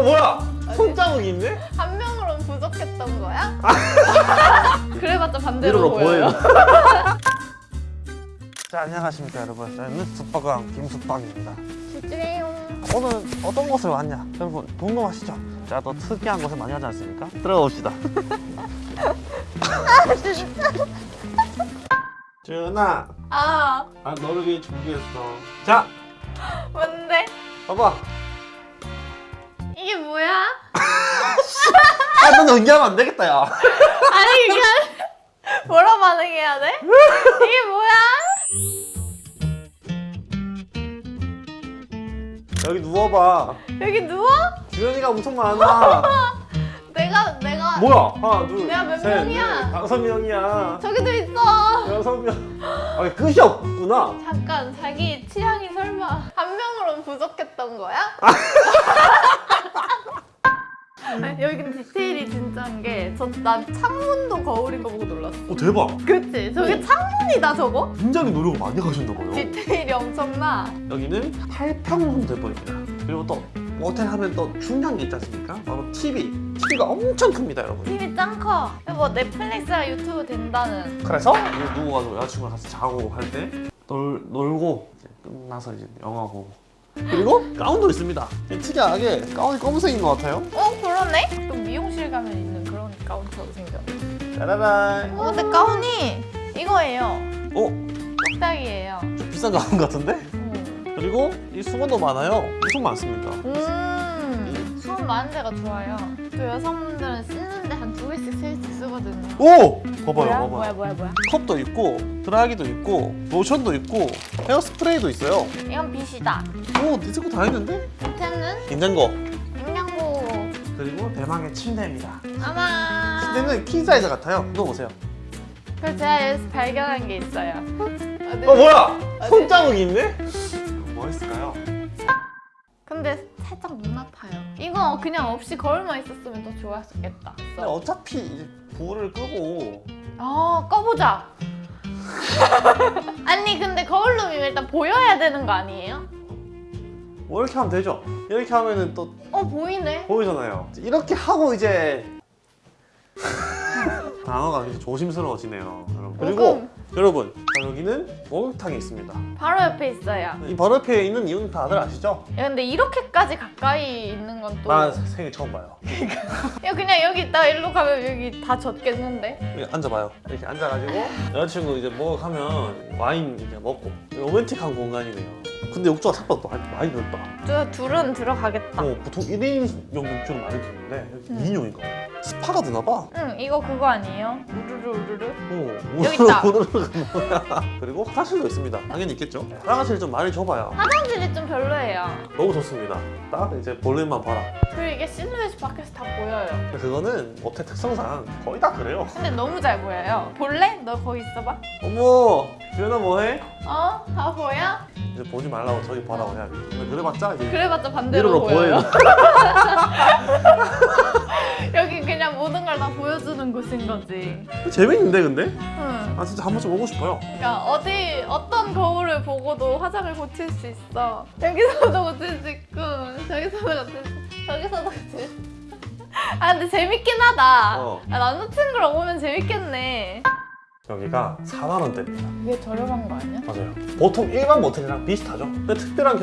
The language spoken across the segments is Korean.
어 뭐야? 손자국이 있네? 한 명으로는 부족했던 거야? 그래봤자 반대로 보여요. 자 안녕하십니까 여러분 저는 숙박왕 김숙박입니다 집주해요. 오늘 어떤 곳을 왔냐 여러분 궁금하시죠? 제가 또 특이한 곳을 많이 하지 않습니까? 들어봅시다 주연아 아, 아 너를 위해 준비했어 자 뭔데? 봐봐 이게 뭐야? 아 넌 연기하면 안 되겠다 야 아니 이게 뭐라 반응해야 돼? 이게 뭐야? 여기 누워봐 여기 누워? 주연이가 엄청 많아 내가 내가 뭐야 하나 내가 몇 둘셋 명이야? 다섯 명이야 저기도 있어. 여섯 명 아, 끝이 없구나 잠깐 자기 취향이 설마 한 명으로는 부족했던 거야? 아니, 여기 디테일이 진짜인 게저난 창문도 거울인 거 보고 놀랐어. 오 대박 그치? 저게 창문이다 저거? 굉장히 노력을 많이 하셨나 봐요 디테일이 엄청나. 여기는 8평 대본입니다. 그리고 또 모텔 하면 또 중요한 게 있지 않습니까? 바로 TV. TV가 엄청 큽니다, 여러분. TV 짱 커. 뭐 넷플릭스랑 유튜브 된다는. 그래서 이거 누구 가지고 여자친구랑 같이 자고 할 때 놀고 끝나서 이제 영화 보고. 그리고 가운도 있습니다. 특이하게 가운이 검은색인 것 같아요. 어 그러네? 좀 미용실 가면 있는 그런 가운처럼 생겼네. 짜라란. 어 근데 가운이 이거예요. 어? 똑딱이에요. 좀 비싼 가운 같은데? 음. 그리고 이 수건도 많아요. 엄청 많습니다. 음, 수업 많은 데가 좋아요. 또 여성분들은 쓰는데 한 두 개씩 세 개씩 쓰거든요. 오! 봐봐요, 뭐야? 봐봐요. 뭐야 뭐야 뭐야? 컵도 있고, 드라이기도 있고, 로션도 있고, 헤어스프레이도 있어요. 이건 빗이다. 오, 디스코 다 있는데? 밑에는 냉장고. 냉장고. 그리고 대망의 침대입니다. 아마. 침대는 킹 사이즈 같아요. 이거 보세요. 그래서 제가 여기서 발견한 게 있어요. 어 뭐야? 손자국이 있네? 근데 살짝 눈 아파요. 이거 그냥 없이 거울만 있었으면 더 좋았겠다. 근데 어차피 이제 불을 끄고 아 꺼보자. 아니 근데 거울룸이면 일단 보여야 되는 거 아니에요? 뭐 이렇게 하면 되죠? 이렇게 하면은 또 어 보이네. 보이잖아요. 이렇게 하고 이제 단어가 조심스러워지네요. 여러분. 그리고. 여러분 자, 여기는 목욕탕이 있습니다. 바로 옆에 있어요. 이 바로 옆에 있는 이유는 다들 아시죠? 야, 근데 이렇게까지 가까이 있는 건 또. 나 생일 처음 봐요. 야 그냥 여기 있다가 일로 가면 여기 다 젖겠는데? 여기 앉아봐요. 이렇게 앉아가지고 여자친구 이제 목욕하면 와인 이제 먹고 로맨틱한 공간이네요. 근데 욕조가 생각보다 많이, 넓다. 저 둘은 들어가겠다. 어, 보통 1인용 욕조는 많이 음. 2인용인가 봐. 스파가 되나 봐. 응 이거 그거 아니에요? 우르르 우르르? 어, 여기 있다. 우르르가 뭐야. 그리고 화장실도 있습니다. 당연히 있겠죠. 화장실 좀 많이 좁아요. 화장실이 좀 별로예요. 너무 좋습니다. 딱 이제 볼륨만 봐라. 그리고 이게 실루엣이 밖에서 다 보여요. 그거는 모텔 특성상 거의 다 그래요. 근데 너무 잘 보여요. 볼래? 너 거기 있어봐. 어머, 주연아 뭐해? 어? 다 보여? 이제 보지 말라고 저기 봐라고 해야지. 근데 그래봤자 이제 그래봤자 반대로 보여요. 그냥 모든 걸 다 보여주는 곳인 거지. 재밌는데 근데? 응. 아 진짜 한 번쯤 오고 싶어요. 그러니까 어디 어떤 거울을 보고도 화장을 고칠 수 있어. 여기서도 고칠 수 있고 저기서도 고칠 수 저기서도 고칠 수. 아 근데 재밌긴 하다. 어. 아, 남자친구랑 오면 재밌겠네. 여기가 4만 원대입니다. 이게 저렴한 거 아니야? 맞아요. 보통 일반 모텔이랑 비슷하죠. 근데 특별한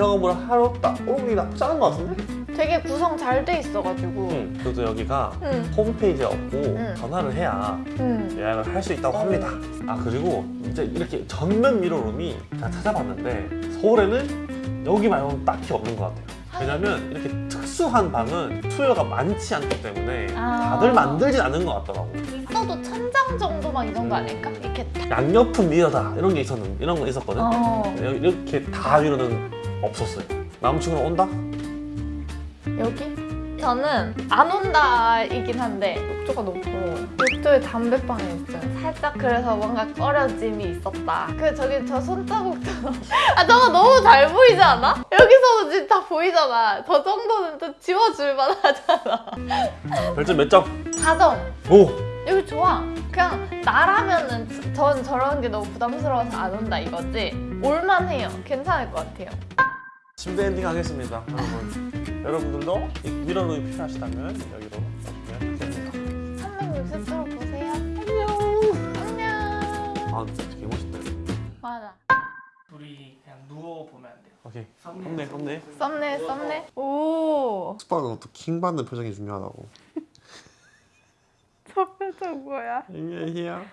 하루 없다. 어, 이게 나쁘지 않은 것 같은데? 되게 구성 잘 돼 있어가지고. 응. 그래도 여기가 응. 홈페이지에 없고 응. 전화를 해야 응. 예약을 할 수 있다고 합니다. 아 그리고 이제 이렇게 전면 미러룸이 제가 찾아봤는데 서울에는 여기 말고는 딱히 없는 것 같아요. 왜냐면 이렇게 특수한 방은 수요가 많지 않기 때문에 아. 다들 만들진 않은 것 같더라고. 있어도 천장 정도만 이 정도 아닐까? 이렇게 딱. 양옆은 미러다 이런 게 있었는 이런 거 있었거든. 어. 여기 이렇게 다 미러는 없었어요. 남친구랑 온다? 여기? 저는 안 온다이긴 한데 욕조가 너무 부러워요. 욕조에 담배방이 있어요. 살짝 그래서 뭔가 꺼려짐이 있었다. 그 저기 저 손자국도 아 저거 너무 잘 보이지 않아? 여기서도 지금 다 보이잖아. 저 정도는 좀 지워줄 만하잖아. 별점 몇 점? 4점. 오! 여기 좋아. 그냥 나라면은 저- 전 저런 게 너무 부담스러워서 안 온다 이거지. 올만해요. 괜찮을 것 같아요. 침대 엔딩 하겠습니다. 여러분. 여러분들도 이 미러룸이 필요하시다면 여기로 오시면 됩니다. 360도로 보세요. 안녕. 안녕. 아 되게 멋있다. 맞아. 우리 그냥 누워 보면 안 돼요. 오케이. 썸네 썸네. 썸네 썸네. 오. 스파가 또 킹받는 표정이 중요하다고. 저 표정 뭐야? 안녕히야.